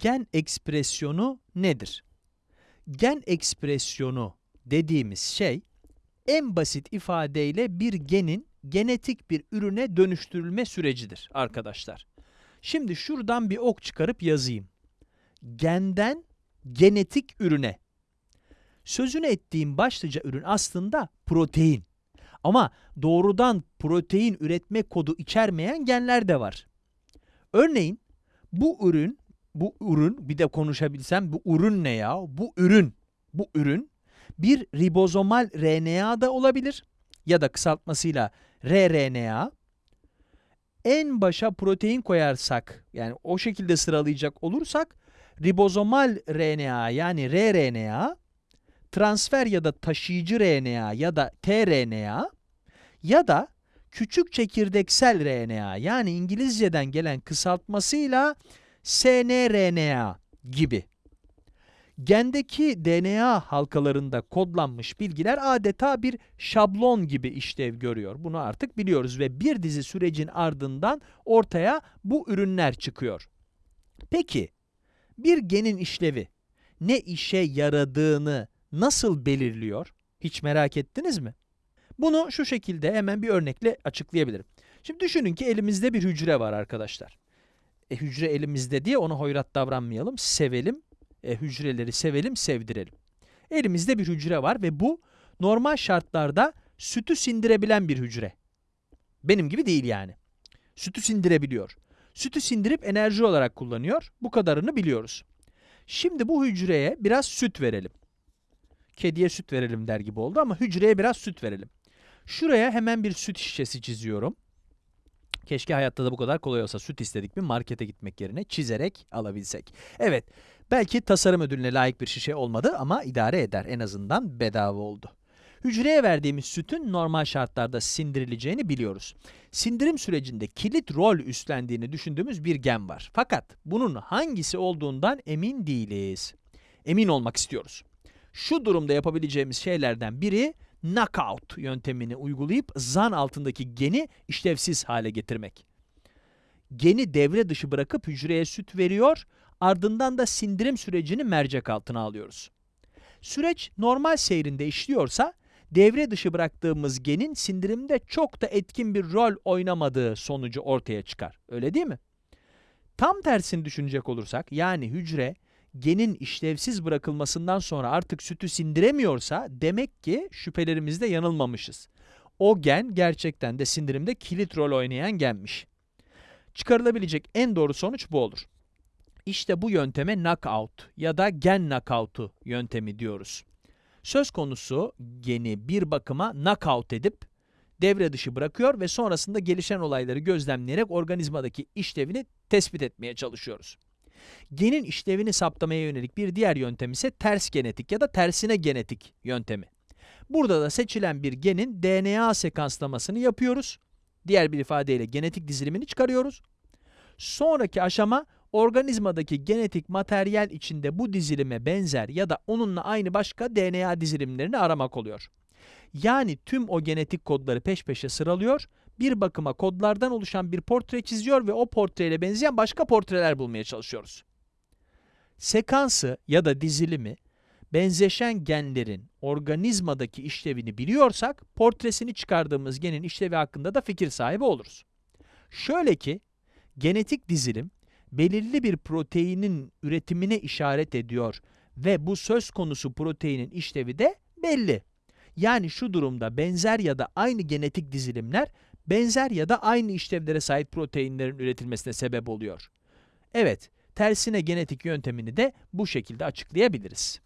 Gen ekspresyonu nedir? Gen ekspresyonu dediğimiz şey, en basit ifadeyle bir genin genetik bir ürüne dönüştürülme sürecidir arkadaşlar. Şimdi şuradan bir ok çıkarıp yazayım. Genden genetik ürüne. Sözünü ettiğim başlıca ürün aslında protein. Ama doğrudan protein üretme kodu içermeyen genler de var. Örneğin bu ürün, bu ürün, bir de konuşabilsem bu ürün ne ya? Bu ürün, bu ürün bir ribozomal RNA da olabilir ya da kısaltmasıyla rRNA. En başa protein koyarsak, yani o şekilde sıralayacak olursak, ribozomal RNA yani rRNA, transfer ya da taşıyıcı RNA ya da tRNA ya da küçük çekirdeksel RNA yani İngilizceden gelen kısaltmasıyla snRNA gibi. Gendeki DNA halkalarında kodlanmış bilgiler adeta bir şablon gibi işlev görüyor. Bunu artık biliyoruz ve bir dizi sürecin ardından ortaya bu ürünler çıkıyor. Peki, bir genin işlevi ne işe yaradığını nasıl belirliyor? Hiç merak ettiniz mi? Bunu şu şekilde hemen bir örnekle açıklayabilirim. Şimdi düşünün ki elimizde bir hücre var arkadaşlar. E, hücre elimizde diye ona hoyrat davranmayalım, sevelim, e, hücreleri sevelim, sevdirelim. Elimizde bir hücre var ve bu normal şartlarda sütü sindirebilen bir hücre. Benim gibi değil yani. Sütü sindirebiliyor. Sütü sindirip enerji olarak kullanıyor. Bu kadarını biliyoruz. Şimdi bu hücreye biraz süt verelim. Kediye süt verelim der gibi oldu ama hücreye biraz süt verelim. Şuraya hemen bir süt şişesi çiziyorum. Keşke hayatta da bu kadar kolay olsa süt istedik mi markete gitmek yerine çizerek alabilsek. Evet, belki tasarım ödülüne layık bir şişe olmadı ama idare eder. En azından bedava oldu. Hücreye verdiğimiz sütün normal şartlarda sindirileceğini biliyoruz. Sindirim sürecinde kilit rol üstlendiğini düşündüğümüz bir gen var. Fakat bunun hangisi olduğundan emin değiliz. Emin olmak istiyoruz. Şu durumda yapabileceğimiz şeylerden biri knockout yöntemini uygulayıp zan altındaki geni işlevsiz hale getirmek. Geni devre dışı bırakıp hücreye süt veriyor, ardından da sindirim sürecini mercek altına alıyoruz. Süreç normal seyrinde işliyorsa, devre dışı bıraktığımız genin sindirimde çok da etkin bir rol oynamadığı sonucu ortaya çıkar. Öyle değil mi? Tam tersini düşünecek olursak, yani hücre genin işlevsiz bırakılmasından sonra artık sütü sindiremiyorsa demek ki şüphelerimizde yanılmamışız. O gen gerçekten de sindirimde kilit rol oynayan genmiş. Çıkarılabilecek en doğru sonuç bu olur. İşte bu yönteme knockout ya da gen knockout'u yöntemi diyoruz. Söz konusu geni bir bakıma knockout edip devre dışı bırakıyor ve sonrasında gelişen olayları gözlemleyerek organizmadaki işlevini tespit etmeye çalışıyoruz. Genin işlevini saptamaya yönelik bir diğer yöntem ise ters genetik ya da tersine genetik yöntemi. Burada da seçilen bir genin DNA sekanslamasını yapıyoruz. Diğer bir ifadeyle genetik dizilimini çıkarıyoruz. Sonraki aşama organizmadaki genetik materyal içinde bu dizilime benzer ya da onunla aynı başka DNA dizilimlerini aramak oluyor. Yani tüm o genetik kodları peş peşe sıralıyor, bir bakıma kodlardan oluşan bir portre çiziyor ve o portreyle benzeyen başka portreler bulmaya çalışıyoruz. Sekansı ya da dizilimi, benzeşen genlerin organizmadaki işlevini biliyorsak, portresini çıkardığımız genin işlevi hakkında da fikir sahibi oluruz. Şöyle ki, genetik dizilim, belirli bir proteinin üretimine işaret ediyor ve bu söz konusu proteinin işlevi de belli. Yani şu durumda benzer ya da aynı genetik dizilimler benzer ya da aynı işlevlere sahip proteinlerin üretilmesine sebep oluyor. Evet, tersine genetik yöntemini de bu şekilde açıklayabiliriz.